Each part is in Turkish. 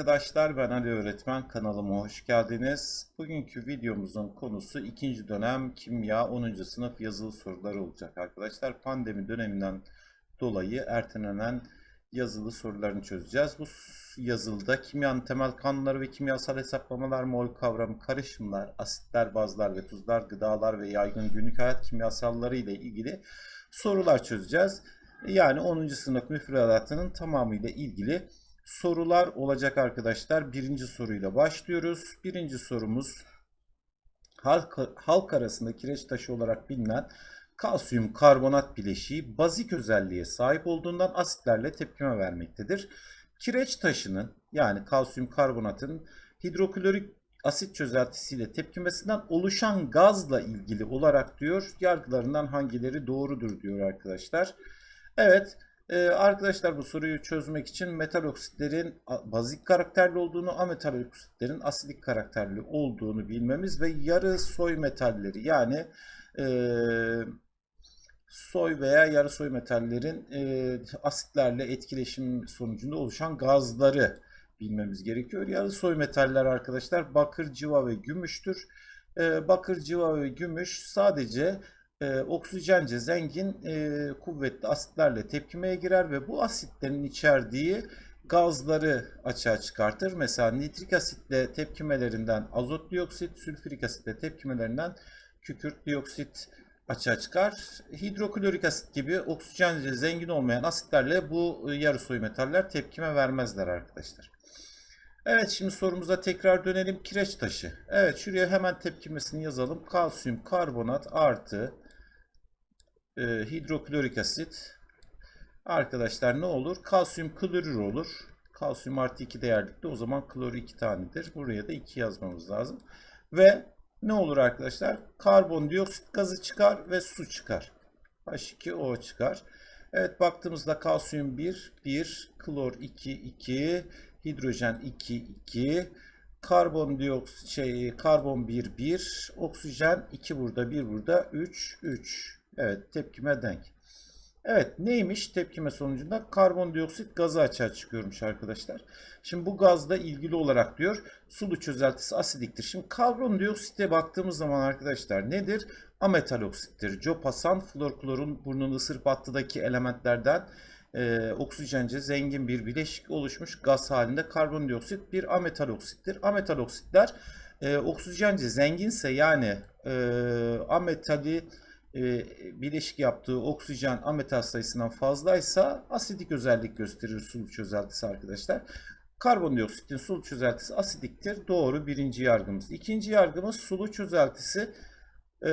Arkadaşlar ben Ali Öğretmen kanalıma hoş geldiniz. Bugünkü videomuzun konusu ikinci dönem kimya 10. sınıf yazılı soruları olacak arkadaşlar. Pandemi döneminden dolayı ertelenen yazılı sorularını çözeceğiz. Bu yazılıda kimyanın temel kanunları ve kimyasal hesaplamalar, mol kavramı, karışımlar, asitler, bazlar ve tuzlar, gıdalar ve yaygın günlük hayat kimyasalları ile ilgili sorular çözeceğiz. Yani 10. sınıf müfredatının tamamıyla ilgili sorular olacak arkadaşlar. Birinci soruyla başlıyoruz. Birinci sorumuz halk, halk arasında kireç taşı olarak bilinen kalsiyum karbonat bileşiği bazik özelliğe sahip olduğundan asitlerle tepkime vermektedir. Kireç taşının yani kalsiyum karbonatın hidroklorik asit çözeltisiyle tepkimesinden oluşan gazla ilgili olarak diyor yargılarından hangileri doğrudur diyor arkadaşlar. Evet ee, arkadaşlar bu soruyu çözmek için metal oksitlerin bazik karakterli olduğunu, ametal oksitlerin asidik karakterli olduğunu bilmemiz ve yarı soy metalleri yani e, soy veya yarı soy metallerin e, asitlerle etkileşim sonucunda oluşan gazları bilmemiz gerekiyor. Yarı soy metaller arkadaşlar bakır, civa ve gümüştür. E, bakır, civa ve gümüş sadece e, oksijence zengin e, kuvvetli asitlerle tepkimeye girer ve bu asitlerin içerdiği gazları açığa çıkartır. Mesela nitrik asitle tepkimelerinden azot dioksit, sülfürik asitle tepkimelerinden kükürt dioksit açığa çıkar. Hidroklorik asit gibi oksijence zengin olmayan asitlerle bu yarı soy metaller tepkime vermezler arkadaşlar. Evet şimdi sorumuza tekrar dönelim. Kireç taşı. Evet şuraya hemen tepkimesini yazalım. Kalsiyum karbonat artı e, hidroklorik asit arkadaşlar ne olur? Kalsiyum klorür olur. Kalsiyum artı 2 değerlikte o zaman klor 2 tanedir. Buraya da 2 yazmamız lazım. Ve ne olur arkadaşlar? Karbondioksit gazı çıkar ve su çıkar. H2O çıkar. Evet baktığımızda kalsiyum 1, 1, klor 2, 2, hidrojen 2, 2, karbondioksit şey karbon 1, 1, oksijen 2 burada, 1 burada, 3, 3. Evet tepkime denk. Evet neymiş tepkime sonucunda karbondioksit gazı açığa çıkıyormuş arkadaşlar. Şimdi bu gazla ilgili olarak diyor sulu çözeltisi asidiktir. Şimdi karbondioksite baktığımız zaman arkadaşlar nedir? Ametal oksittir. Copasan florklorun burnunu ısırıp attıdaki elementlerden e, oksijence zengin bir bileşik oluşmuş gaz halinde karbondioksit bir ametal oksittir. Ametal oksitler e, oksijence zenginse yani e, ametali e, bileşik yaptığı oksijen ametal sayısından fazlaysa asidik özellik gösterir sulu çözeltisi arkadaşlar. Karbondioksitin sulu çözeltisi asidiktir. Doğru birinci yargımız. İkinci yargımız sulu çözeltisi e,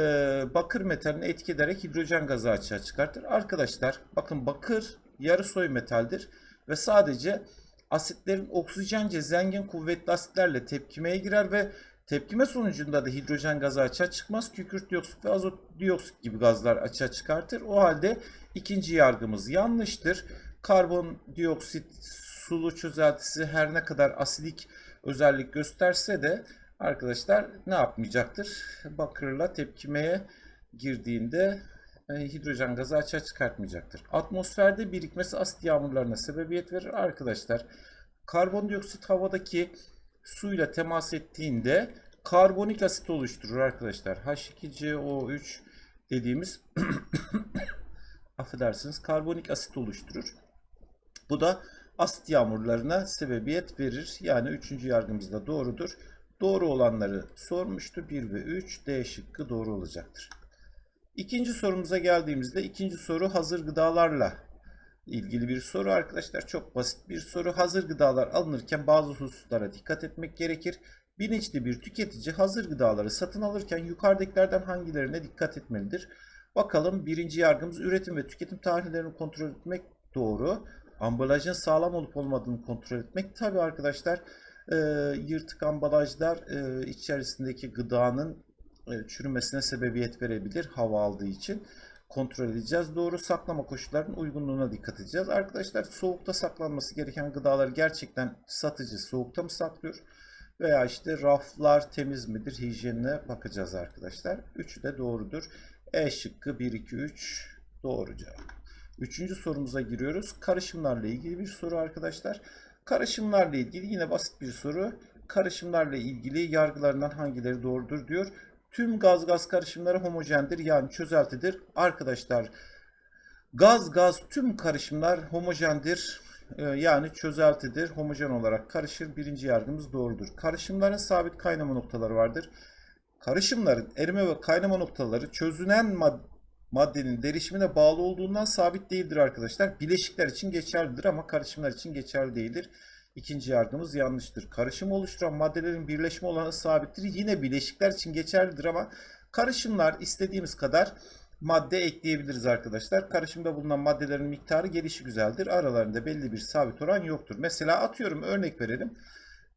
bakır metalini etki ederek hidrojen gazı açığa çıkartır. Arkadaşlar bakın bakır yarı soy metaldir ve sadece asitlerin oksijence zengin kuvvetli asitlerle tepkimeye girer ve Tepkime sonucunda da hidrojen gazı açığa çıkmaz. Kükürt dioksit ve azot dioksit gibi gazlar açığa çıkartır. O halde ikinci yargımız yanlıştır. Karbon dioksit sulu çözeltisi her ne kadar asidik özellik gösterse de arkadaşlar ne yapmayacaktır? Bakırla tepkimeye girdiğinde e, hidrojen gazı açığa çıkartmayacaktır. Atmosferde birikmesi asit yağmurlarına sebebiyet verir. Arkadaşlar karbondioksit havadaki suyla temas ettiğinde karbonik asit oluşturur arkadaşlar. H2CO3 dediğimiz affedersiniz karbonik asit oluşturur. Bu da asit yağmurlarına sebebiyet verir. Yani üçüncü yargımız da doğrudur. Doğru olanları sormuştu. 1 ve 3 D şıkkı doğru olacaktır. İkinci sorumuza geldiğimizde ikinci soru hazır gıdalarla ilgili bir soru arkadaşlar. Çok basit bir soru. Hazır gıdalar alınırken bazı hususlara dikkat etmek gerekir. Bilinçli bir tüketici hazır gıdaları satın alırken yukarıdakilerden hangilerine dikkat etmelidir? Bakalım birinci yargımız üretim ve tüketim tarihlerini kontrol etmek doğru. Ambalajın sağlam olup olmadığını kontrol etmek. Tabi arkadaşlar e, yırtık ambalajlar e, içerisindeki gıdanın e, çürümesine sebebiyet verebilir hava aldığı için kontrol edeceğiz. Doğru saklama koşullarının uygunluğuna dikkat edeceğiz. Arkadaşlar soğukta saklanması gereken gıdaları gerçekten satıcı soğukta mı saklıyor? Veya işte raflar temiz midir? Hijyenine bakacağız arkadaşlar. Üçü de doğrudur. E şıkkı 1, 2, 3 doğru cevap. Üçüncü sorumuza giriyoruz. Karışımlarla ilgili bir soru arkadaşlar. Karışımlarla ilgili yine basit bir soru. Karışımlarla ilgili yargılarından hangileri doğrudur diyor. Tüm gaz gaz karışımları homojendir yani çözeltidir. Arkadaşlar gaz gaz tüm karışımlar homojendir. Ee, yani çözeltidir. Homojen olarak karışır. Birinci yargımız doğrudur. Karışımların sabit kaynama noktaları vardır. Karışımların erime ve kaynama noktaları çözünen mad maddenin derişimine bağlı olduğundan sabit değildir arkadaşlar. Bileşikler için geçerlidir ama karışımlar için geçerli değildir. İkinci yargımız yanlıştır. Karışım oluşturan maddelerin birleşme olanı sabittir. Yine bileşikler için geçerlidir ama karışımlar istediğimiz kadar madde ekleyebiliriz arkadaşlar. Karışımda bulunan maddelerin miktarı gelişi güzeldir. Aralarında belli bir sabit oran yoktur. Mesela atıyorum örnek verelim.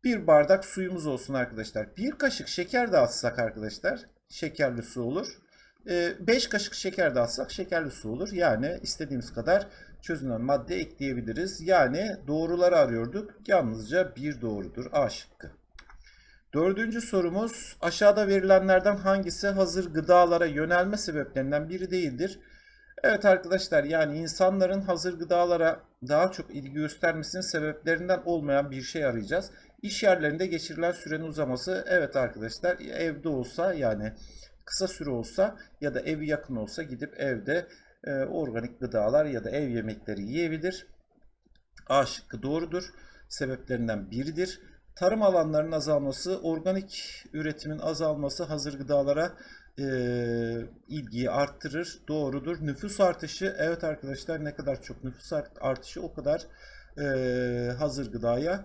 Bir bardak suyumuz olsun arkadaşlar. Bir kaşık şeker dağıtsak arkadaşlar şekerli su olur. 5 kaşık şeker dağıtsak şekerli su olur. Yani istediğimiz kadar çözünen madde ekleyebiliriz. Yani doğruları arıyorduk. Yalnızca bir doğrudur. A şıkkı. Dördüncü sorumuz aşağıda verilenlerden hangisi hazır gıdalara yönelme sebeplerinden biri değildir? Evet arkadaşlar yani insanların hazır gıdalara daha çok ilgi göstermesinin sebeplerinden olmayan bir şey arayacağız. İş yerlerinde geçirilen sürenin uzaması evet arkadaşlar evde olsa yani kısa süre olsa ya da evi yakın olsa gidip evde e, organik gıdalar ya da ev yemekleri yiyebilir. A şıkkı doğrudur. Sebeplerinden biridir. Tarım alanlarının azalması, organik üretimin azalması hazır gıdalara e, ilgiyi arttırır. Doğrudur. Nüfus artışı, evet arkadaşlar ne kadar çok nüfus artışı o kadar e, hazır gıdaya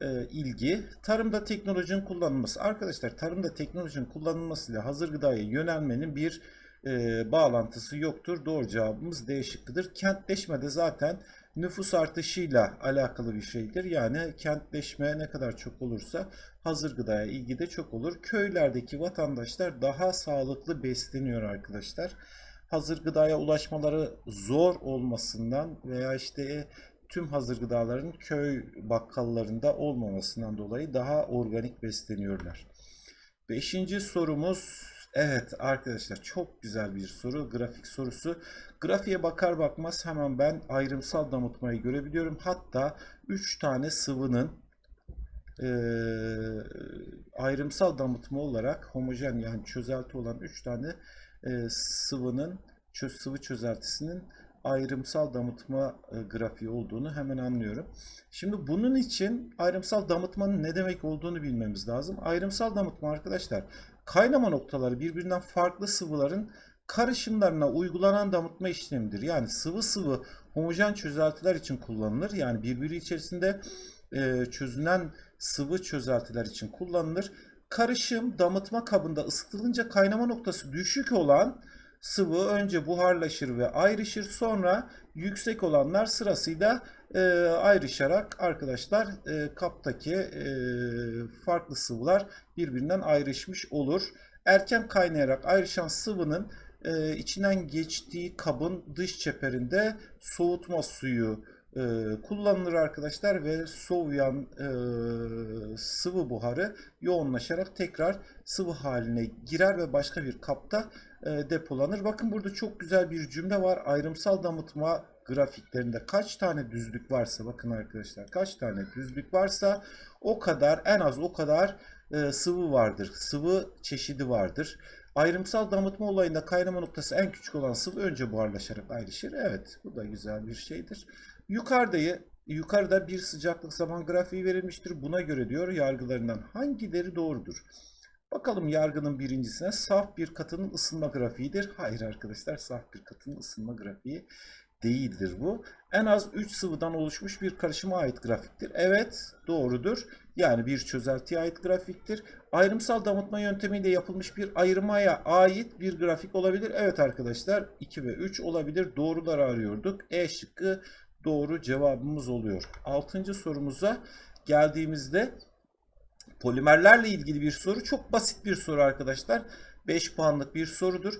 e, ilgi. Tarımda teknolojinin kullanılması. Arkadaşlar tarımda teknolojinin kullanılmasıyla hazır gıdaya yönelmenin bir e, bağlantısı yoktur. Doğru cevabımız D şıkkıdır. Kentleşme de zaten nüfus artışıyla alakalı bir şeydir. Yani kentleşme ne kadar çok olursa hazır gıdaya ilgi de çok olur. Köylerdeki vatandaşlar daha sağlıklı besleniyor arkadaşlar. Hazır gıdaya ulaşmaları zor olmasından veya işte tüm hazır gıdaların köy bakkallarında olmamasından dolayı daha organik besleniyorlar. Beşinci sorumuz Evet arkadaşlar çok güzel bir soru. Grafik sorusu. Grafiğe bakar bakmaz hemen ben ayrımsal damıtmayı görebiliyorum. Hatta 3 tane sıvının e, ayrımsal damıtma olarak homojen yani çözelti olan 3 tane e, sıvının çöz, sıvı çözeltisinin ayrımsal damıtma grafiği olduğunu hemen anlıyorum. Şimdi bunun için ayrımsal damıtmanın ne demek olduğunu bilmemiz lazım. Ayrımsal damıtma arkadaşlar kaynama noktaları birbirinden farklı sıvıların karışımlarına uygulanan damıtma işlemidir. Yani sıvı sıvı homojen çözeltiler için kullanılır. Yani birbiri içerisinde e, çözünen sıvı çözeltiler için kullanılır. Karışım damıtma kabında ısıtılınca kaynama noktası düşük olan sıvı önce buharlaşır ve ayrışır. Sonra yüksek olanlar sırasıyla e, ayrışarak arkadaşlar e, kaptaki e, farklı sıvılar birbirinden ayrışmış olur. Erken kaynayarak ayrışan sıvının e, içinden geçtiği kabın dış çeperinde soğutma suyu e, kullanılır arkadaşlar ve soğuyan e, sıvı buharı yoğunlaşarak tekrar sıvı haline girer ve başka bir kapta e, depolanır. Bakın burada çok güzel bir cümle var. Ayrımsal damıtma grafiklerinde kaç tane düzlük varsa bakın arkadaşlar kaç tane düzlük varsa o kadar en az o kadar e, sıvı vardır. Sıvı çeşidi vardır. Ayrımsal damıtma olayında kaynama noktası en küçük olan sıvı önce buharlaşarak ayrışır. Evet bu da güzel bir şeydir. Yukarıdayı yukarıda bir sıcaklık zaman grafiği verilmiştir. Buna göre diyor yargılarından hangileri doğrudur? Bakalım yargının birincisine saf bir katının ısınma grafiğidir. Hayır arkadaşlar saf bir katının ısınma grafiği değildir bu. En az 3 sıvıdan oluşmuş bir karışıma ait grafiktir. Evet doğrudur. Yani bir çözeltiye ait grafiktir. Ayrımsal damıtma yöntemiyle yapılmış bir ayırmaya ait bir grafik olabilir. Evet arkadaşlar 2 ve 3 olabilir. Doğruları arıyorduk. E şıkkı doğru cevabımız oluyor. Altıncı sorumuza geldiğimizde polimerlerle ilgili bir soru. Çok basit bir soru arkadaşlar. 5 puanlık bir sorudur.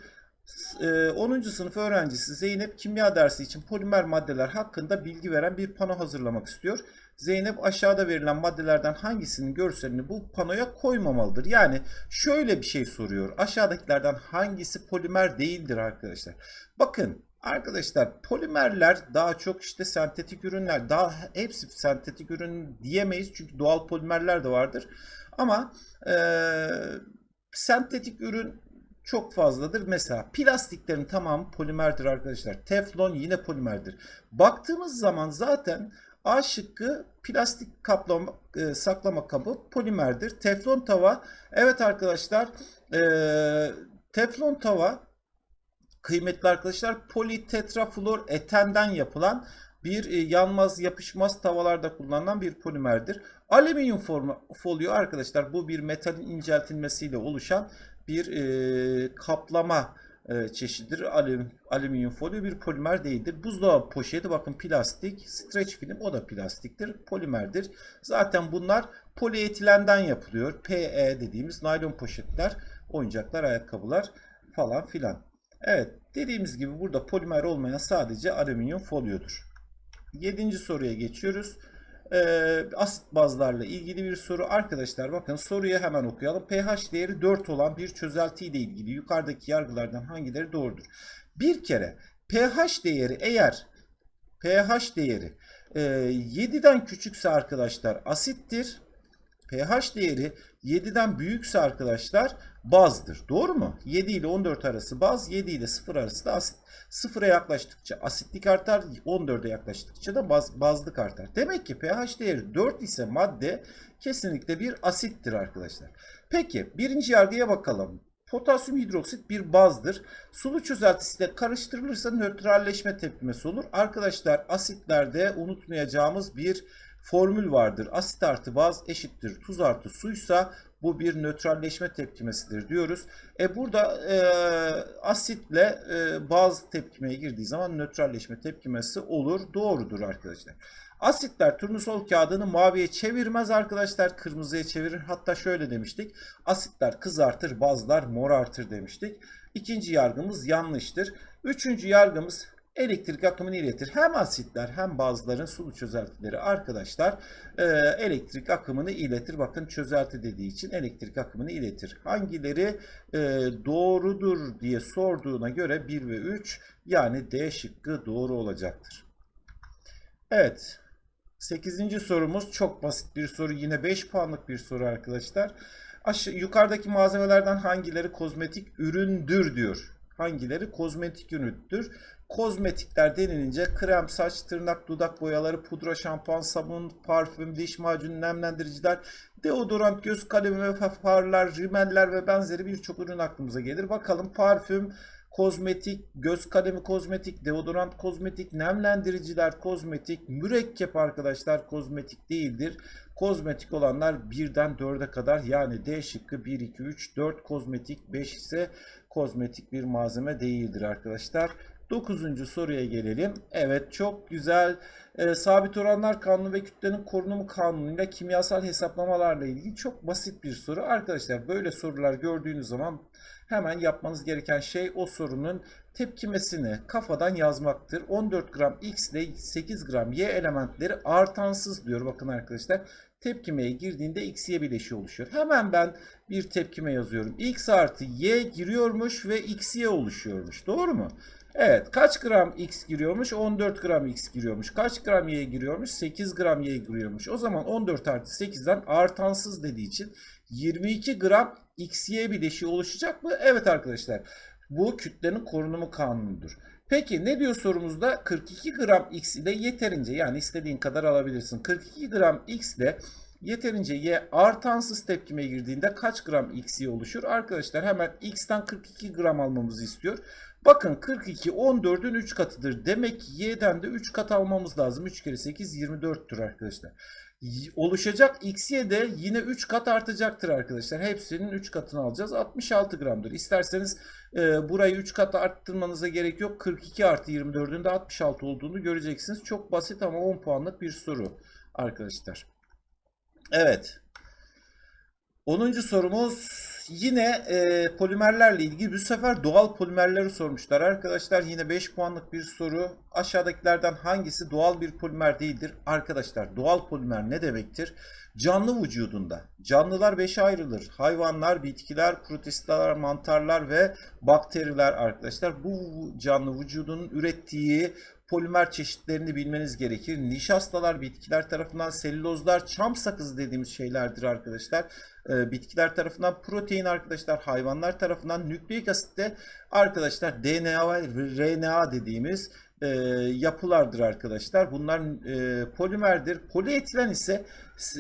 10. Ee, sınıf öğrencisi Zeynep kimya dersi için polimer maddeler hakkında bilgi veren bir pano hazırlamak istiyor. Zeynep aşağıda verilen maddelerden hangisinin görselini bu panoya koymamalıdır. Yani şöyle bir şey soruyor. Aşağıdakilerden hangisi polimer değildir arkadaşlar? Bakın Arkadaşlar polimerler daha çok işte sentetik ürünler. Daha hepsi sentetik ürün diyemeyiz çünkü doğal polimerler de vardır. Ama e, sentetik ürün çok fazladır. Mesela plastiklerin tamamı polimerdir arkadaşlar. Teflon yine polimerdir. Baktığımız zaman zaten A şıkkı plastik kaplama, e, saklama kabı polimerdir. Teflon tava evet arkadaşlar e, teflon tava kıymetli arkadaşlar politetrafluor etenden yapılan bir e, yanmaz yapışmaz tavalarda kullanılan bir polimerdir. Alüminyum folyo arkadaşlar bu bir metalin inceltilmesiyle oluşan bir e, kaplama e, çeşididir. Alüm, alüminyum folyo bir polimer değildir. Buzdolabı poşeti bakın plastik, stretch film o da plastiktir, polimerdir. Zaten bunlar polietilenden yapılıyor. PE dediğimiz naylon poşetler, oyuncaklar, ayakkabılar falan filan. Evet dediğimiz gibi burada polimer olmayan sadece alüminyum folyodur. Yedinci soruya geçiyoruz. Ee, asit bazlarla ilgili bir soru. Arkadaşlar bakın soruyu hemen okuyalım. pH değeri 4 olan bir çözelti ile ilgili yukarıdaki yargılardan hangileri doğrudur? Bir kere pH değeri eğer pH değeri e, 7'den küçükse arkadaşlar asittir pH değeri 7'den büyükse arkadaşlar bazdır. Doğru mu? 7 ile 14 arası baz, 7 ile 0 arası da asit. 0'a yaklaştıkça asitlik artar, 14'e yaklaştıkça da baz, bazlık artar. Demek ki pH değeri 4 ise madde kesinlikle bir asittir arkadaşlar. Peki birinci yargıya bakalım. Potasyum hidroksit bir bazdır. Sulu çözeltisiyle karıştırılırsa nötralleşme tepkimesi olur. Arkadaşlar asitlerde unutmayacağımız bir formül vardır. Asit artı baz eşittir tuz artı suysa bu bir nötralleşme tepkimesidir diyoruz. E burada e, asitle e, baz tepkimeye girdiği zaman nötralleşme tepkimesi olur. Doğrudur arkadaşlar. Asitler turnusol kağıdını maviye çevirmez arkadaşlar. Kırmızıya çevirir. Hatta şöyle demiştik. Asitler kızartır, bazlar morartır demiştik. İkinci yargımız yanlıştır. Üçüncü yargımız elektrik akımını iletir. Hem asitler hem bazıların sulu çözeltileri arkadaşlar e, elektrik akımını iletir. Bakın çözelti dediği için elektrik akımını iletir. Hangileri e, doğrudur diye sorduğuna göre 1 ve 3 yani D şıkkı doğru olacaktır. Evet. 8. sorumuz çok basit bir soru. Yine 5 puanlık bir soru arkadaşlar. Aşağı, yukarıdaki malzemelerden hangileri kozmetik üründür diyor. Hangileri kozmetik üründür? Kozmetikler denilince krem, saç, tırnak, dudak boyaları, pudra, şampuan, sabun, parfüm, diş macunu, nemlendiriciler, deodorant, göz kalemi ve farlar, rimeller ve benzeri birçok ürün aklımıza gelir. Bakalım parfüm, kozmetik, göz kalemi kozmetik, deodorant kozmetik, nemlendiriciler kozmetik, mürekkep arkadaşlar kozmetik değildir. Kozmetik olanlar birden 4'e kadar yani D şıkkı 1, 2, 3, 4 kozmetik, 5 ise kozmetik bir malzeme değildir arkadaşlar. Dokuzuncu soruya gelelim. Evet çok güzel. E, sabit oranlar kanunu ve kütlenin korunumu kanunuyla kimyasal hesaplamalarla ilgili çok basit bir soru. Arkadaşlar böyle sorular gördüğünüz zaman hemen yapmanız gereken şey o sorunun tepkimesini kafadan yazmaktır. 14 gram X ile 8 gram Y elementleri artansız diyor. Bakın arkadaşlar tepkimeye girdiğinde X Y bileşiği oluşuyor. Hemen ben bir tepkime yazıyorum. X artı Y giriyormuş ve X Y oluşuyormuş. Doğru mu? Evet kaç gram x giriyormuş? 14 gram x giriyormuş. Kaç gram y giriyormuş? 8 gram y giriyormuş. O zaman 14 artı 8'den artansız dediği için 22 gram xy bileşiği oluşacak mı? Evet arkadaşlar bu kütlenin korunumu kanunudur. Peki ne diyor sorumuzda? 42 gram x ile yeterince yani istediğin kadar alabilirsin. 42 gram x ile yeterince y artansız tepkime girdiğinde kaç gram xy oluşur? Arkadaşlar hemen x'ten 42 gram almamızı istiyor. Bakın 42 14'ün 3 katıdır. Demek ki y'den de 3 kat almamız lazım. 3 kere 8 24'tür arkadaşlar. Oluşacak x'ye de yine 3 kat artacaktır arkadaşlar. Hepsinin 3 katını alacağız. 66 gramdır. İsterseniz e, burayı 3 kat arttırmanıza gerek yok. 42 artı 24'ün de 66 olduğunu göreceksiniz. Çok basit ama 10 puanlık bir soru arkadaşlar. Evet. 10. sorumuz yine e, polimerlerle ilgili bu sefer doğal polimerleri sormuşlar arkadaşlar. Yine 5 puanlık bir soru. Aşağıdakilerden hangisi doğal bir polimer değildir? Arkadaşlar doğal polimer ne demektir? Canlı vücudunda. Canlılar 5'e ayrılır. Hayvanlar, bitkiler, protistler, mantarlar ve bakteriler arkadaşlar. Bu canlı vücudunun ürettiği polimer çeşitlerini bilmeniz gerekir. Nişastalar bitkiler tarafından, selülozlar, çam sakızı dediğimiz şeylerdir arkadaşlar. Ee, bitkiler tarafından, protein arkadaşlar hayvanlar tarafından, nükleik asit de arkadaşlar DNA ve RNA dediğimiz e, yapılardır arkadaşlar. Bunlar e, polimerdir. Polietilen ise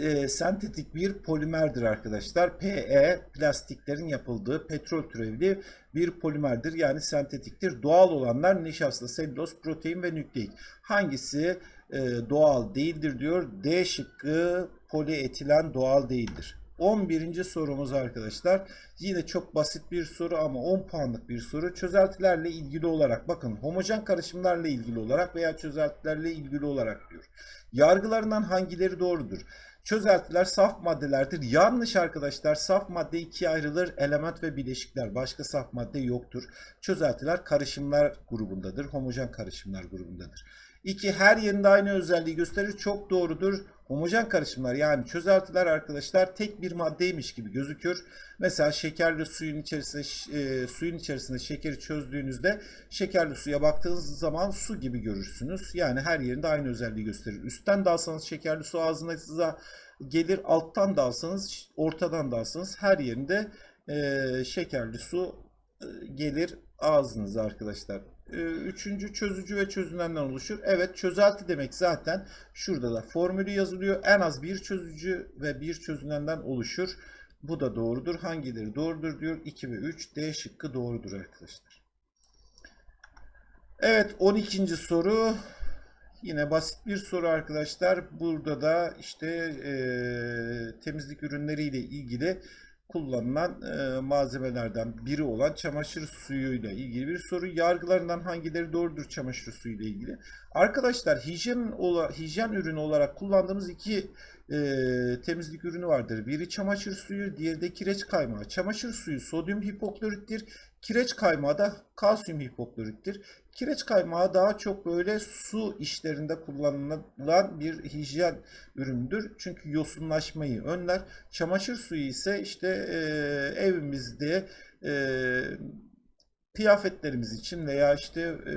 e, sentetik bir polimerdir arkadaşlar. PE plastiklerin yapıldığı petrol türevli bir polimerdir. Yani sentetiktir. Doğal olanlar nişasta, selüloz, protein ve nükleik. Hangisi e, doğal değildir diyor. D şıkkı polietilen doğal değildir. 11. sorumuz arkadaşlar. Yine çok basit bir soru ama 10 puanlık bir soru. Çözeltilerle ilgili olarak bakın homojen karışımlarla ilgili olarak veya çözeltilerle ilgili olarak diyor. Yargılarından hangileri doğrudur? Çözeltiler saf maddelerdir. Yanlış arkadaşlar. Saf madde ikiye ayrılır. Element ve bileşikler. Başka saf madde yoktur. Çözeltiler karışımlar grubundadır. Homojen karışımlar grubundadır. 2. Her yerinde aynı özelliği gösterir. Çok doğrudur. Homojen karışımlar yani çözeltiler arkadaşlar tek bir maddeymiş gibi gözükür. Mesela şekerli suyun içerisinde e, suyun içerisinde şekeri çözdüğünüzde şekerli suya baktığınız zaman su gibi görürsünüz. Yani her yerinde aynı özelliği gösterir. Üstten dalsanız şekerli su ağzınıza gelir. Alttan dalsanız ortadan dalsanız her yerinde e, şekerli su e, gelir ağzınıza arkadaşlar. Ee, üçüncü çözücü ve çözünenden oluşur. Evet çözelti demek zaten şurada da formülü yazılıyor. En az bir çözücü ve bir çözünenden oluşur. Bu da doğrudur. Hangileri doğrudur diyor. 2 ve 3 D şıkkı doğrudur arkadaşlar. Evet 12. soru. Yine basit bir soru arkadaşlar. Burada da işte e, temizlik ürünleriyle ilgili kullanılan e, malzemelerden biri olan çamaşır suyuyla ilgili bir soru. Yargılarından hangileri doğrudur çamaşır suyu ile ilgili? Arkadaşlar hijyen, ola, hijyen ürünü olarak kullandığımız iki e, temizlik ürünü vardır. Biri çamaşır suyu, diğeri de kireç kaymağı. Çamaşır suyu sodyum hipoklorittir. Kireç kaymağı da kalsiyum hipoklorittir. Kireç kaymağı daha çok böyle su işlerinde kullanılan bir hijyen üründür. Çünkü yosunlaşmayı önler. Çamaşır suyu ise işte e, evimizde e, kıyafetlerimiz için veya işte e,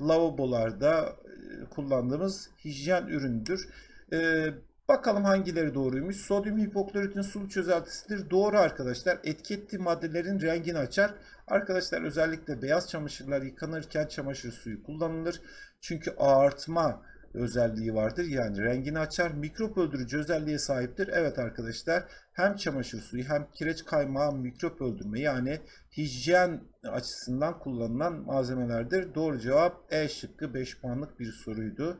lavabolarda e, kullandığımız hijyen üründür. E, Bakalım hangileri doğruymuş. Sodyum hipokloritin sulu çözeltisidir. Doğru arkadaşlar. Etki ettiği maddelerin rengini açar. Arkadaşlar özellikle beyaz çamaşırlar yıkanırken çamaşır suyu kullanılır. Çünkü ağartma özelliği vardır. Yani rengini açar. Mikrop öldürücü özelliğe sahiptir. Evet arkadaşlar hem çamaşır suyu hem kireç kaymağı mikrop öldürme yani hijyen açısından kullanılan malzemelerdir. Doğru cevap E şıkkı 5 puanlık bir soruydu.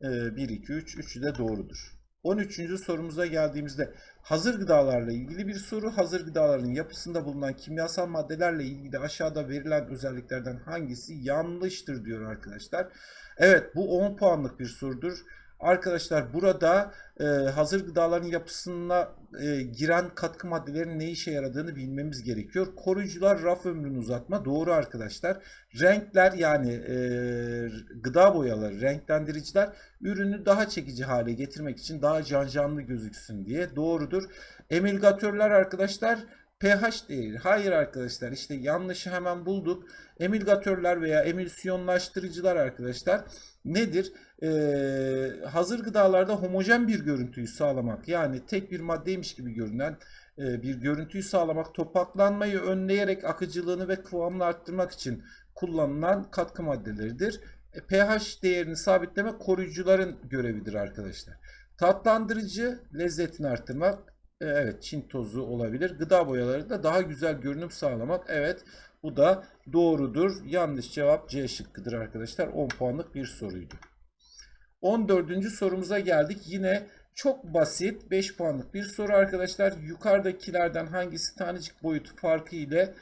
1, 2, 3. Üçü de doğrudur. 13. sorumuza geldiğimizde hazır gıdalarla ilgili bir soru. Hazır gıdaların yapısında bulunan kimyasal maddelerle ilgili aşağıda verilen özelliklerden hangisi yanlıştır diyor arkadaşlar. Evet bu 10 puanlık bir sorudur. Arkadaşlar burada e, hazır gıdaların yapısına e, giren katkı maddelerin ne işe yaradığını bilmemiz gerekiyor. Koruyucular raf ömrünü uzatma doğru arkadaşlar. Renkler yani e, gıda boyaları, renklendiriciler ürünü daha çekici hale getirmek için daha can canlı gözüksün diye doğrudur. Emilgatörler arkadaşlar pH değeri. Hayır arkadaşlar işte yanlışı hemen bulduk. Emilgatörler veya emülsiyonlaştırıcılar arkadaşlar nedir? Ee, hazır gıdalarda homojen bir görüntüyü sağlamak yani tek bir maddeymiş gibi görünen e, bir görüntüyü sağlamak, topaklanmayı önleyerek akıcılığını ve kıvamını arttırmak için kullanılan katkı maddeleridir. E, pH değerini sabitleme koruyucuların görevidir arkadaşlar. Tatlandırıcı lezzetini arttırmak, e, evet Çin tozu olabilir. Gıda boyaları da daha güzel görünüm sağlamak, evet bu da doğrudur. Yanlış cevap C şıkkıdır arkadaşlar. 10 puanlık bir soruydu. 14. sorumuza geldik. Yine çok basit 5 puanlık bir soru arkadaşlar. Yukarıdakilerden hangisi tanecik boyutu farkı ile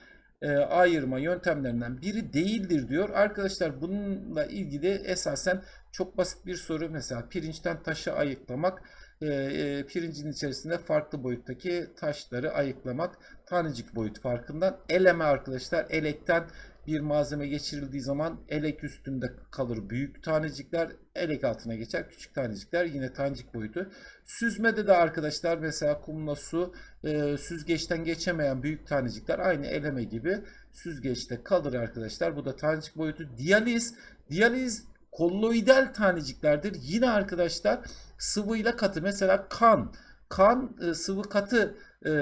e, ayırma yöntemlerinden biri değildir diyor. Arkadaşlar bununla ilgili esasen çok basit bir soru. Mesela pirinçten taşı ayıklamak e, e, pirincin içerisinde farklı boyuttaki taşları ayıklamak tanecik boyut farkından. Eleme arkadaşlar elekten bir malzeme geçirildiği zaman elek üstünde kalır büyük tanecikler, elek altına geçer küçük tanecikler yine tanecik boyutu. Süzmede de arkadaşlar mesela kumla su e, süzgeçten geçemeyen büyük tanecikler aynı eleme gibi süzgeçte kalır arkadaşlar. Bu da tanecik boyutu. Diyaliz, diyaliz kolloidal taneciklerdir. Yine arkadaşlar sıvıyla katı mesela kan kan e, sıvı katı e,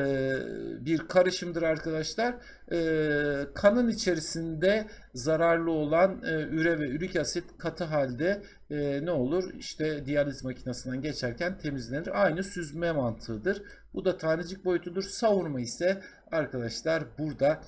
bir karışımdır arkadaşlar. E, kanın içerisinde zararlı olan üre ve ürik asit katı halde ne olur? İşte diyaliz makinesinden geçerken temizlenir. Aynı süzme mantığıdır. Bu da tanecik boyutudur. Savurma ise arkadaşlar burada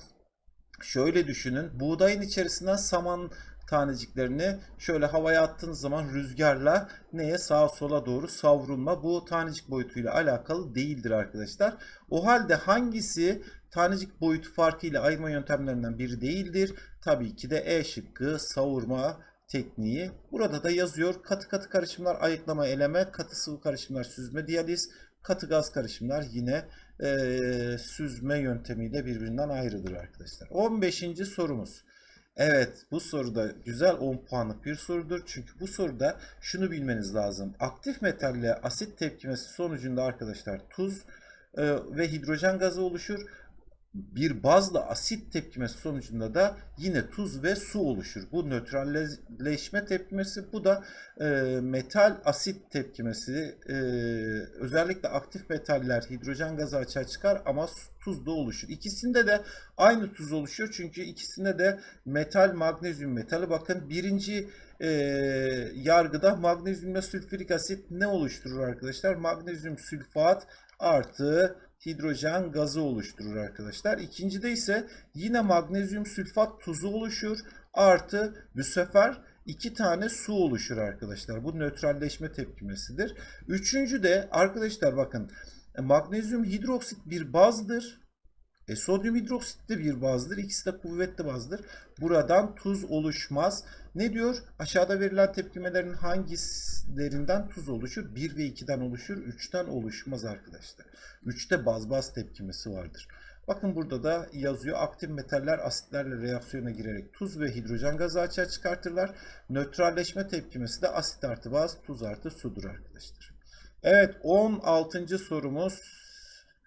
şöyle düşünün. Buğdayın içerisinden saman taneciklerini şöyle havaya attığınız zaman rüzgarla neye sağa sola doğru savrulma bu tanecik boyutuyla alakalı değildir arkadaşlar. O halde hangisi tanecik boyutu farkıyla ayırma yöntemlerinden biri değildir? Tabii ki de E şıkkı savurma tekniği. Burada da yazıyor katı katı karışımlar ayıklama eleme, katı sıvı karışımlar süzme diyaliz, katı gaz karışımlar yine e, süzme yöntemiyle birbirinden ayrıdır arkadaşlar. 15. sorumuz. Evet bu soruda güzel 10 puanlık bir sorudur. Çünkü bu soruda şunu bilmeniz lazım. Aktif metalle asit tepkimesi sonucunda arkadaşlar tuz e, ve hidrojen gazı oluşur. Bir bazla asit tepkimesi sonucunda da yine tuz ve su oluşur. Bu nötralleşme tepkimesi. Bu da e, metal asit tepkimesi. E, özellikle aktif metaller hidrojen gazı açığa çıkar ama tuz da oluşur. İkisinde de aynı tuz oluşuyor. Çünkü ikisinde de metal magnezyum metali. Bakın birinci e, yargıda magnezyumla sülfürik asit ne oluşturur arkadaşlar? Magnezyum sülfat artı hidrojen gazı oluşturur arkadaşlar. İkincide ise yine magnezyum sülfat tuzu oluşur. Artı bu sefer iki tane su oluşur arkadaşlar. Bu nötralleşme tepkimesidir. Üçüncü de arkadaşlar bakın magnezyum hidroksit bir bazdır. E, sodyum hidroksit de bir bazdır. İkisi de kuvvetli bazdır. Buradan tuz oluşmaz. Ne diyor? Aşağıda verilen tepkimelerin hangislerinden tuz oluşur? 1 ve 2'den oluşur. 3'ten oluşmaz arkadaşlar. 3'te baz baz tepkimesi vardır. Bakın burada da yazıyor. Aktif metaller asitlerle reaksiyona girerek tuz ve hidrojen gazı açığa çıkartırlar. Nötralleşme tepkimesi de asit artı baz, tuz artı sudur arkadaşlar. Evet 16. sorumuz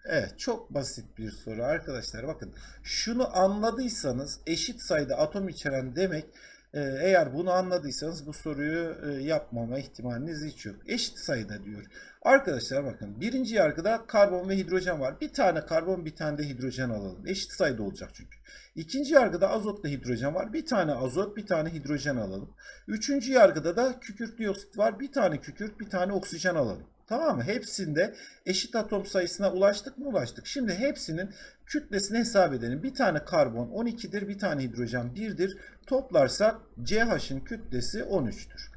Evet çok basit bir soru arkadaşlar. Bakın şunu anladıysanız eşit sayıda atom içeren demek e, eğer bunu anladıysanız bu soruyu e, yapmama ihtimaliniz hiç yok. Eşit sayıda diyor. Arkadaşlar bakın birinci yargıda karbon ve hidrojen var. Bir tane karbon bir tane de hidrojen alalım. Eşit sayıda olacak çünkü. İkinci yargıda azotla hidrojen var. Bir tane azot bir tane hidrojen alalım. Üçüncü yargıda da kükürt dioksit var. Bir tane kükürt bir tane oksijen alalım. Tamam mı? Hepsinde eşit atom sayısına ulaştık mı? Ulaştık. Şimdi hepsinin kütlesini hesap edelim. Bir tane karbon 12'dir, bir tane hidrojen 1'dir. Toplarsak CH'ın kütlesi 13'tür.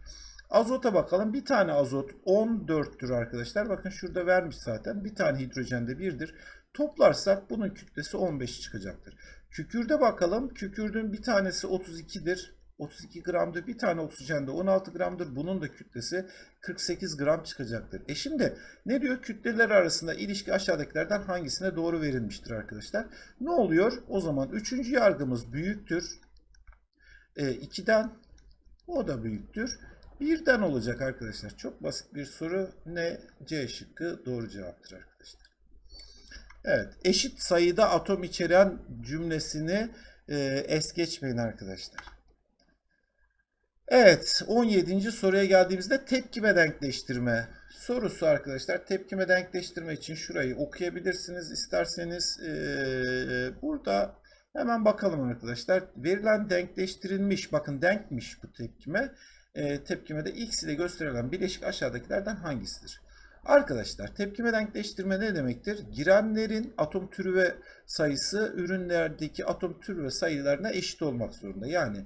Azota bakalım. Bir tane azot 14'tür arkadaşlar. Bakın şurada vermiş zaten. Bir tane hidrojen de 1'dir. Toplarsak bunun kütlesi 15 çıkacaktır. Kükürde bakalım. Kükürdün bir tanesi 32'dir. 32 gramdır. Bir tane oksijen de 16 gramdır. Bunun da kütlesi 48 gram çıkacaktır. E şimdi ne diyor? Kütleler arasında ilişki aşağıdakilerden hangisine doğru verilmiştir arkadaşlar? Ne oluyor? O zaman üçüncü yargımız büyüktür. E, 2'den o da büyüktür. Birden olacak arkadaşlar. Çok basit bir soru. Ne? C şıkkı doğru cevaptır arkadaşlar. Evet. Eşit sayıda atom içeren cümlesini e, es geçmeyin arkadaşlar. Evet 17. soruya geldiğimizde tepkime denkleştirme sorusu arkadaşlar. Tepkime denkleştirme için şurayı okuyabilirsiniz isterseniz. Ee, burada hemen bakalım arkadaşlar. Verilen denkleştirilmiş bakın denkmiş bu tepkime. Ee, tepkimede x ile gösterilen bileşik aşağıdakilerden hangisidir? Arkadaşlar tepkime denkleştirme ne demektir? Girenlerin atom türü ve sayısı ürünlerdeki atom türü ve sayılarına eşit olmak zorunda. Yani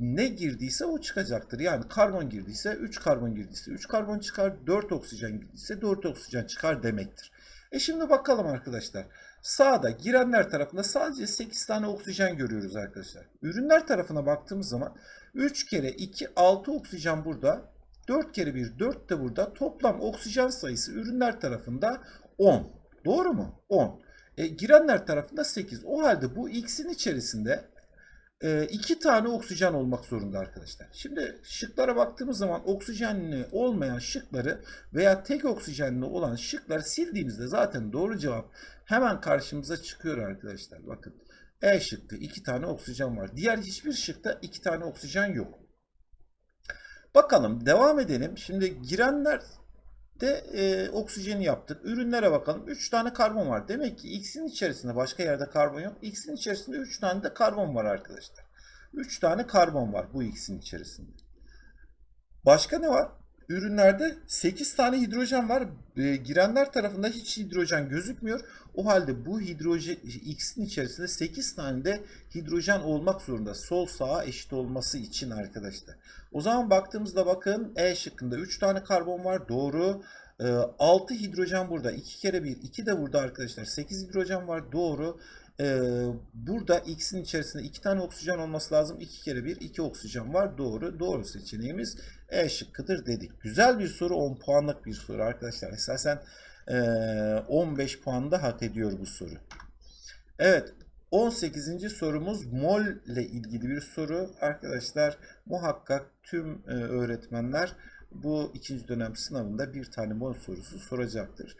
ne girdiyse o çıkacaktır. Yani karbon girdiyse 3 karbon girdiyse 3 karbon çıkar, 4 oksijen girdiyse 4 oksijen çıkar demektir. E şimdi bakalım arkadaşlar. Sağda girenler tarafında sadece 8 tane oksijen görüyoruz arkadaşlar. Ürünler tarafına baktığımız zaman 3 kere 2 6 oksijen burada. 4 kere 1 4 de burada. Toplam oksijen sayısı ürünler tarafında 10. Doğru mu? 10. E, girenler tarafında 8. O halde bu X'in içerisinde e, tane oksijen olmak zorunda arkadaşlar. Şimdi şıklara baktığımız zaman oksijenli olmayan şıkları veya tek oksijenli olan şıkları sildiğimizde zaten doğru cevap hemen karşımıza çıkıyor arkadaşlar. Bakın E şıkkı iki tane oksijen var. Diğer hiçbir şıkta iki tane oksijen yok. Bakalım devam edelim. Şimdi girenler de e, oksijeni yaptık. Ürünlere bakalım. 3 tane karbon var. Demek ki X'in içerisinde başka yerde karbon yok. X'in içerisinde 3 tane de karbon var arkadaşlar. 3 tane karbon var bu X'in içerisinde. Başka ne var? Ürünlerde 8 tane hidrojen var. E, girenler tarafında hiç hidrojen gözükmüyor. O halde bu hidrojen X'in içerisinde 8 tane de hidrojen olmak zorunda. Sol sağa eşit olması için arkadaşlar. O zaman baktığımızda bakın E şıkkında 3 tane karbon var. Doğru. E, 6 hidrojen burada. 2 kere 1. 2 de burada arkadaşlar. 8 hidrojen var. Doğru. E, burada X'in içerisinde 2 tane oksijen olması lazım. 2 kere 1. 2 oksijen var. Doğru. Doğru seçeneğimiz E şıkkıdır dedik. Güzel bir soru. 10 puanlık bir soru arkadaşlar. Esasen e, 15 puan da hak ediyor bu soru. Evet. 18. sorumuz mol ile ilgili bir soru. Arkadaşlar muhakkak tüm e, öğretmenler bu ikinci dönem sınavında bir tane mol sorusu soracaktır.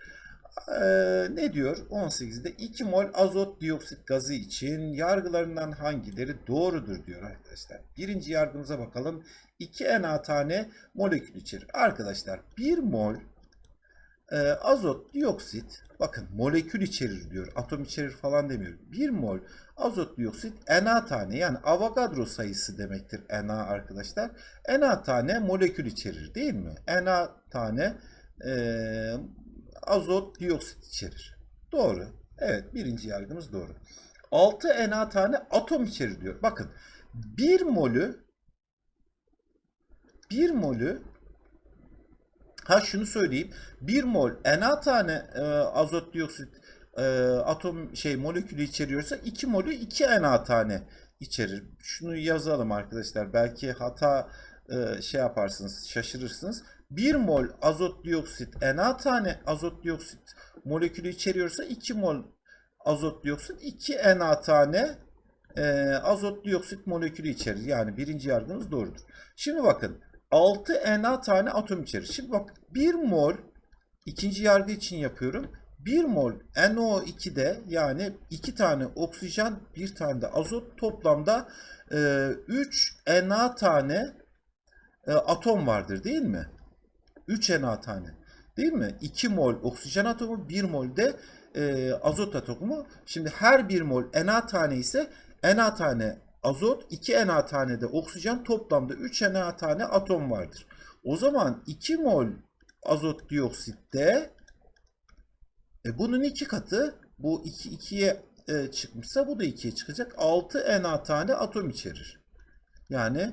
Ee, ne diyor? 18'de 2 mol azot dioksit gazı için yargılarından hangileri doğrudur diyor arkadaşlar. Birinci yargımıza bakalım. 2 Na tane molekül içerir. Arkadaşlar 1 mol e, azot dioksit bakın molekül içerir diyor. Atom içerir falan demiyor. 1 mol azot dioksit Na tane yani Avogadro sayısı demektir Na arkadaşlar. Na tane molekül içerir değil mi? Na tane e, azot dioksit içerir. Doğru. Evet birinci yargımız doğru. 6 Na tane atom içerir diyor. Bakın 1 molü 1 molü Ha şunu söyleyeyim. 1 mol Na tane e, azot dioksit e, atom şey molekülü içeriyorsa 2 molü 2 Na tane içerir. Şunu yazalım arkadaşlar. Belki hata e, şey yaparsınız, şaşırırsınız. 1 mol azot dioksit Na tane azot dioksit molekülü içeriyorsa 2 mol azot dioksit 2 Na tane e, azot dioksit molekülü içerir. Yani birinci yargımız doğrudur. Şimdi bakın 6 Na tane atom içerir. Şimdi bak 1 mol ikinci yargı için yapıyorum. 1 mol NO2'de yani 2 tane oksijen, 1 tane de azot toplamda e, 3 Na tane e, atom vardır değil mi? 3 Na tane. Değil mi? 2 mol oksijen atomu, 1 mol de e, azot atomu. Şimdi her 1 mol Na tane ise Na tane azot, 2 Na tane de oksijen toplamda 3 Na tane atom vardır. O zaman 2 mol azot dioksitte e, bunun iki katı bu 2 iki, 2'ye e, çıkmışsa bu da 2'ye çıkacak. 6 Na tane atom içerir. Yani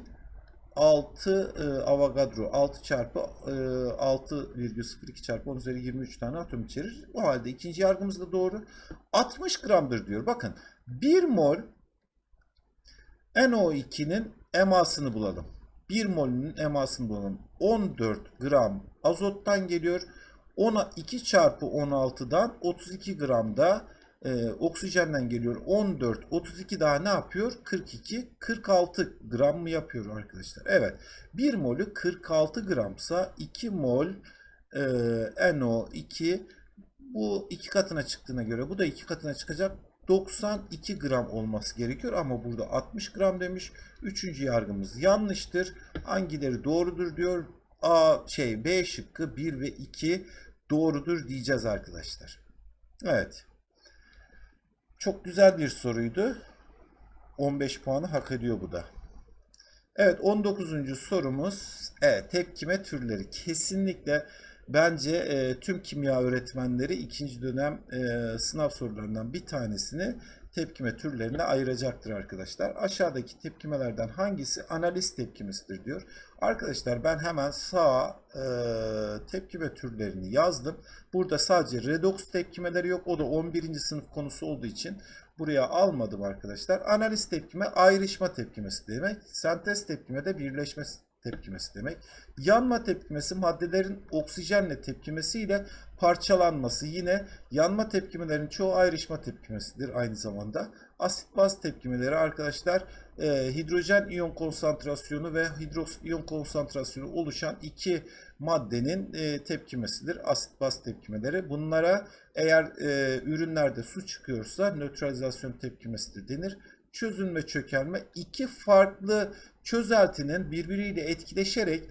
6 e, Avogadro 6 çarpı e, 6,02 çarpı 10 üzeri 23 tane atom içerir. O halde ikinci yargımız da doğru. 60 gramdır diyor. Bakın 1 mol NO2'nin emasını bulalım. 1 molünün emasını bulalım. 14 gram azottan geliyor. Ona 2 çarpı 16'dan 32 gram da e, oksijenden geliyor. 14, 32 daha ne yapıyor? 42, 46 gram mı yapıyor arkadaşlar? Evet. 1 molü 46 gramsa 2 mol e, NO2 bu iki katına çıktığına göre bu da iki katına çıkacak. 92 gram olması gerekiyor ama burada 60 gram demiş. Üçüncü yargımız yanlıştır. Hangileri doğrudur diyor. A şey B şıkkı 1 ve 2 doğrudur diyeceğiz arkadaşlar. Evet. Çok güzel bir soruydu. 15 puanı hak ediyor bu da. Evet 19. sorumuz evet, tepkime türleri. Kesinlikle bence e, tüm kimya öğretmenleri ikinci dönem e, sınav sorularından bir tanesini tepkime türlerine ayıracaktır arkadaşlar. Aşağıdaki tepkimelerden hangisi analiz tepkimesidir diyor. Arkadaşlar ben hemen sağ e, tepkime türlerini yazdım. Burada sadece redoks tepkimeleri yok. O da 11. sınıf konusu olduğu için buraya almadım arkadaşlar. Analiz tepkime ayrışma tepkimesi demek. Sentez tepkime de birleşme tepkimesi demek. Yanma tepkimesi maddelerin oksijenle tepkimesiyle parçalanması. Yine yanma tepkimelerin çoğu ayrışma tepkimesidir aynı zamanda. Asit baz tepkimeleri arkadaşlar e, hidrojen iyon konsantrasyonu ve hidroksit iyon konsantrasyonu oluşan iki maddenin e, tepkimesidir. Asit baz tepkimeleri. Bunlara eğer e, ürünlerde su çıkıyorsa nötralizasyon tepkimesi de denir. Çözünme çökelme iki farklı çözeltinin birbiriyle etkileşerek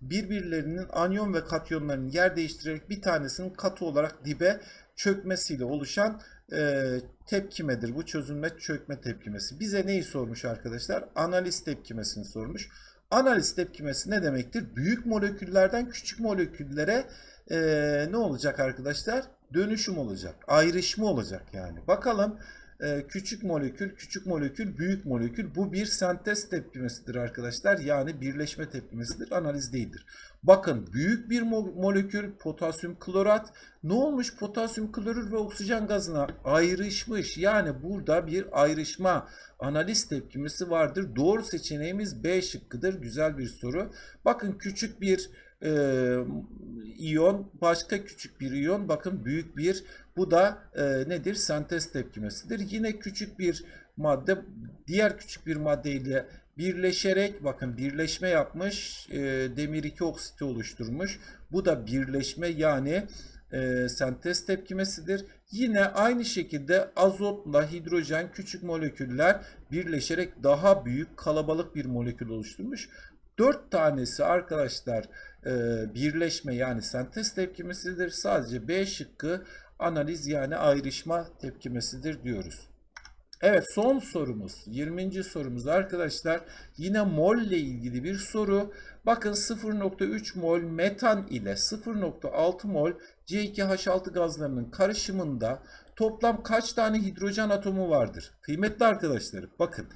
birbirlerinin anyon ve katyonlarının yer değiştirerek bir tanesinin katı olarak dibe çökmesiyle oluşan e, tepkimedir. Bu çözünme çökme tepkimesi. Bize neyi sormuş arkadaşlar? Analiz tepkimesini sormuş. Analiz tepkimesi ne demektir? Büyük moleküllerden küçük moleküllere e, ne olacak arkadaşlar? Dönüşüm olacak. Ayrışma olacak yani. Bakalım e, küçük molekül, küçük molekül, büyük molekül. Bu bir sentez tepkimesidir arkadaşlar. Yani birleşme tepkimesidir. Analiz değildir. Bakın büyük bir mo molekül potasyum klorat ne olmuş? Potasyum klorür ve oksijen gazına ayrışmış. Yani burada bir ayrışma analiz tepkimesi vardır. Doğru seçeneğimiz B şıkkıdır. Güzel bir soru. Bakın küçük bir e, iyon başka küçük bir iyon. Bakın büyük bir. Bu da e, nedir? Sentez tepkimesidir. Yine küçük bir madde diğer küçük bir madde ile birleşerek bakın birleşme yapmış e, demir 2 oksiti oluşturmuş. Bu da birleşme yani e, sentez tepkimesidir. Yine aynı şekilde azotla hidrojen küçük moleküller birleşerek daha büyük kalabalık bir molekül oluşturmuş. 4 tanesi arkadaşlar e, birleşme yani sentez tepkimesidir. Sadece B şıkkı analiz yani ayrışma tepkimesidir diyoruz. Evet son sorumuz 20. sorumuz arkadaşlar yine mol ile ilgili bir soru. Bakın 0.3 mol metan ile 0.6 mol C2H6 gazlarının karışımında toplam kaç tane hidrojen atomu vardır? Kıymetli arkadaşlarım bakın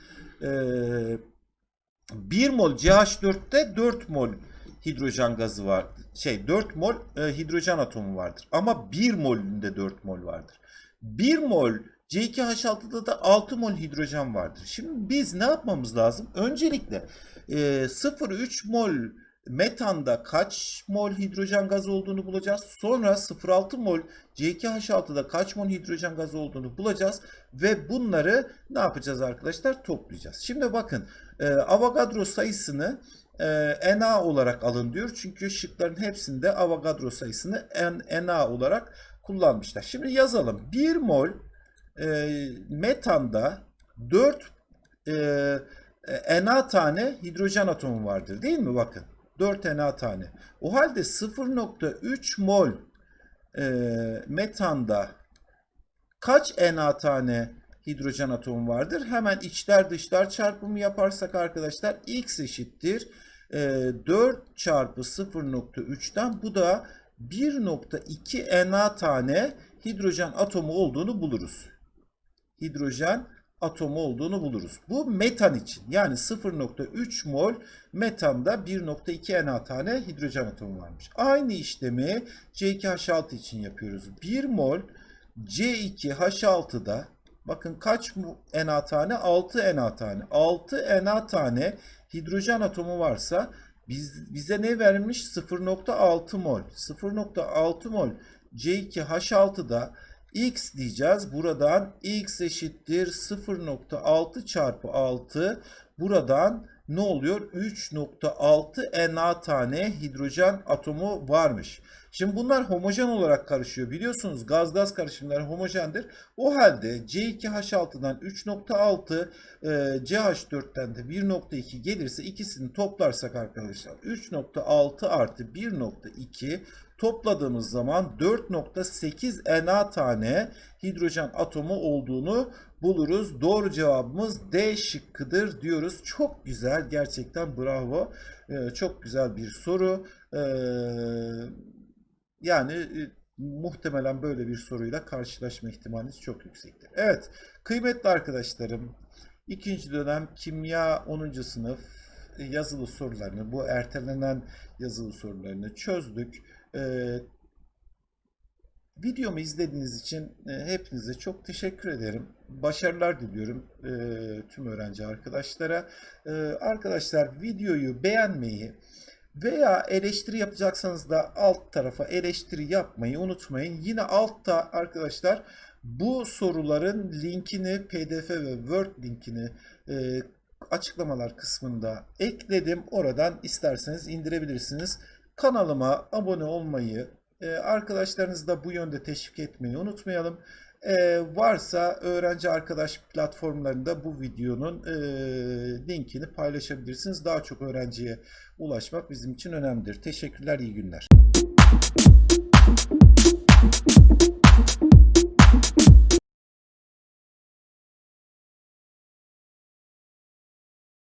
ee, 1 mol CH4'te 4 mol hidrojen gazı var. Şey 4 mol e, hidrojen atomu vardır. Ama 1 molünde 4 mol vardır. 1 mol C2H6'da da 6 mol hidrojen vardır. Şimdi biz ne yapmamız lazım? Öncelikle e, 0,3 mol metanda kaç mol hidrojen gazı olduğunu bulacağız. Sonra 0,6 mol C2H6'da kaç mol hidrojen gazı olduğunu bulacağız. Ve bunları ne yapacağız arkadaşlar? Toplayacağız. Şimdi bakın e, Avogadro sayısını e, Na olarak alın diyor. Çünkü şıkların hepsinde Avogadro sayısını Na olarak kullanmışlar. Şimdi yazalım. 1 mol e, metanda 4 e, Na tane hidrojen atomu vardır değil mi? Bakın 4 Na tane. O halde 0.3 mol e, metanda kaç Na tane hidrojen atomu vardır? Hemen içler dışlar çarpımı yaparsak arkadaşlar x eşittir. E, 4 çarpı 0.3'ten bu da 1.2 Na tane hidrojen atomu olduğunu buluruz. Hidrojen atomu olduğunu buluruz. Bu metan için yani 0.3 mol metanda 1.2 Na tane hidrojen atomu varmış. Aynı işlemi C2H6 için yapıyoruz. 1 mol C2H6'da bakın kaç Na tane? 6 Na tane. 6 Na tane hidrojen atomu varsa biz, bize ne vermiş? 0.6 mol. 0.6 mol C2H6'da x diyeceğiz. Buradan x eşittir 0.6 çarpı 6. Buradan ne oluyor? 3.6 Na tane hidrojen atomu varmış. Şimdi bunlar homojen olarak karışıyor. Biliyorsunuz gaz gaz karışımları homojendir. O halde C2H6'dan 3.6 e, CH4'ten de 1.2 gelirse ikisini toplarsak arkadaşlar 3.6 artı 1.2 topladığımız zaman 4.8 Na tane hidrojen atomu olduğunu buluruz. Doğru cevabımız D şıkkıdır diyoruz. Çok güzel gerçekten bravo. Ee, çok güzel bir soru. Ee, yani e, muhtemelen böyle bir soruyla karşılaşma ihtimaliniz çok yüksektir. Evet kıymetli arkadaşlarım ikinci dönem kimya 10. sınıf yazılı sorularını bu ertelenen yazılı sorularını çözdük. Ee, Videomu izlediğiniz için e, hepinize çok teşekkür ederim. Başarılar diliyorum e, tüm öğrenci arkadaşlara. E, arkadaşlar videoyu beğenmeyi veya eleştiri yapacaksanız da alt tarafa eleştiri yapmayı unutmayın. Yine altta arkadaşlar bu soruların linkini PDF ve Word linkini e, açıklamalar kısmında ekledim. Oradan isterseniz indirebilirsiniz. Kanalıma abone olmayı, e, arkadaşlarınızı da bu yönde teşvik etmeyi unutmayalım. Ee, varsa öğrenci arkadaş platformlarında bu videonun e, linkini paylaşabilirsiniz. Daha çok öğrenciye ulaşmak bizim için önemlidir. Teşekkürler, iyi günler.